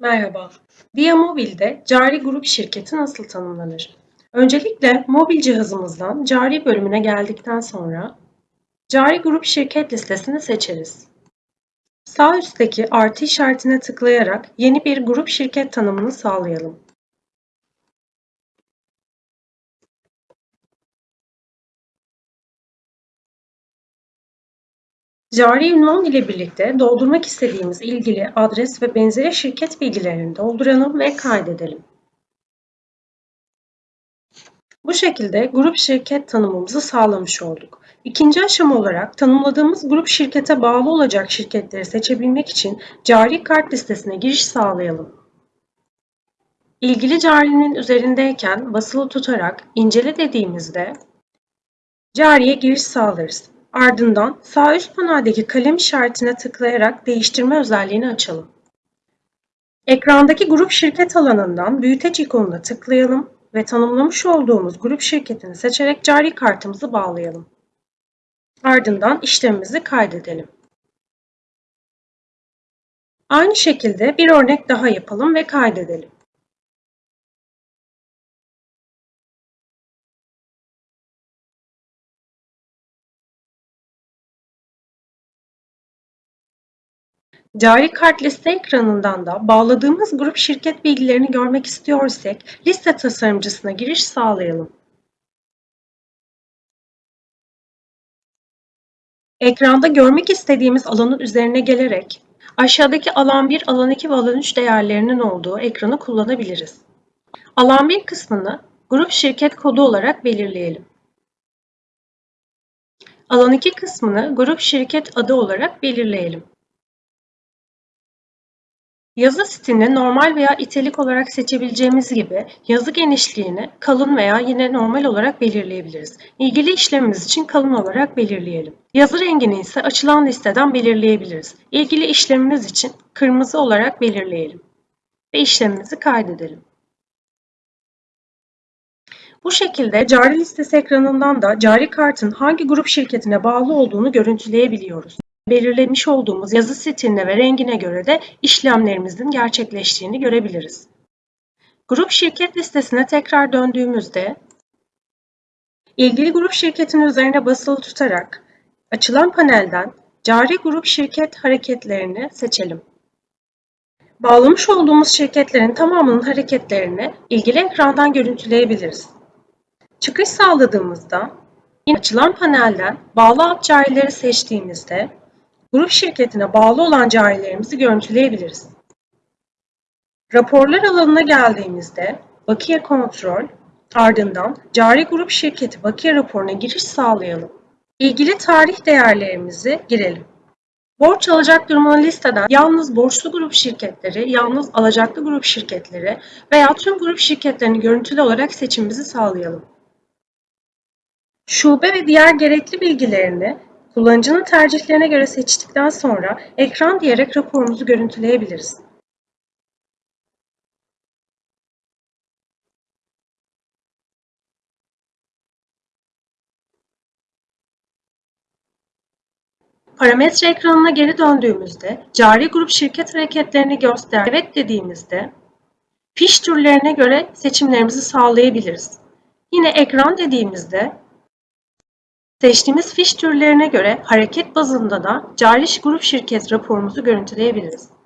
Merhaba. Via Mobil'de cari grup şirketi nasıl tanımlanır? Öncelikle mobil cihazımızdan cari bölümüne geldikten sonra cari grup şirket listesini seçeriz. Sağ üstteki artı işaretine tıklayarak yeni bir grup şirket tanımını sağlayalım. Cari ünvan ile birlikte doldurmak istediğimiz ilgili adres ve benzeri şirket bilgilerini dolduralım ve kaydedelim. Bu şekilde grup şirket tanımımızı sağlamış olduk. İkinci aşama olarak tanımladığımız grup şirkete bağlı olacak şirketleri seçebilmek için cari kart listesine giriş sağlayalım. İlgili carinin üzerindeyken basılı tutarak incele dediğimizde cariye giriş sağlarız. Ardından sağ üst paneldeki kalem işaretine tıklayarak değiştirme özelliğini açalım. Ekrandaki grup şirket alanından büyüteç ikonuna tıklayalım ve tanımlamış olduğumuz grup şirketini seçerek cari kartımızı bağlayalım. Ardından işlemimizi kaydedelim. Aynı şekilde bir örnek daha yapalım ve kaydedelim. Cari kart liste ekranından da bağladığımız grup şirket bilgilerini görmek istiyorsak liste tasarımcısına giriş sağlayalım. Ekranda görmek istediğimiz alanın üzerine gelerek aşağıdaki alan 1, alan 2 ve alan 3 değerlerinin olduğu ekranı kullanabiliriz. Alan 1 kısmını grup şirket kodu olarak belirleyelim. Alan 2 kısmını grup şirket adı olarak belirleyelim. Yazı stilini normal veya italik olarak seçebileceğimiz gibi yazı genişliğini kalın veya yine normal olarak belirleyebiliriz. İlgili işlemimiz için kalın olarak belirleyelim. Yazı rengini ise açılan listeden belirleyebiliriz. İlgili işlemimiz için kırmızı olarak belirleyelim. Ve işlemimizi kaydedelim. Bu şekilde cari listesi ekranından da cari kartın hangi grup şirketine bağlı olduğunu görüntüleyebiliyoruz belirlemiş olduğumuz yazı stiline ve rengine göre de işlemlerimizin gerçekleştiğini görebiliriz. Grup şirket listesine tekrar döndüğümüzde ilgili grup şirketin üzerine basılı tutarak açılan panelden cari grup şirket hareketlerini seçelim. Bağlamış olduğumuz şirketlerin tamamının hareketlerini ilgili ekrandan görüntüleyebiliriz. Çıkış sağladığımızda yine açılan panelden bağlı alt seçtiğimizde grup şirketine bağlı olan carilerimizi görüntüleyebiliriz. Raporlar alanına geldiğimizde bakiye kontrol, ardından cari grup şirketi bakiye raporuna giriş sağlayalım. İlgili tarih değerlerimizi girelim. Borç alacak durumunu listeden yalnız borçlu grup şirketleri, yalnız alacaklı grup şirketleri veya tüm grup şirketlerini görüntülü olarak seçimimizi sağlayalım. Şube ve diğer gerekli bilgilerini Kullanıcının tercihlerine göre seçtikten sonra ekran diyerek raporumuzu görüntüleyebiliriz. Parametre ekranına geri döndüğümüzde cari grup şirket hareketlerini göster evet dediğimizde fiş türlerine göre seçimlerimizi sağlayabiliriz. Yine ekran dediğimizde Seçtiğimiz fiş türlerine göre hareket bazında da cari grup şirket raporumuzu görüntüleyebiliriz.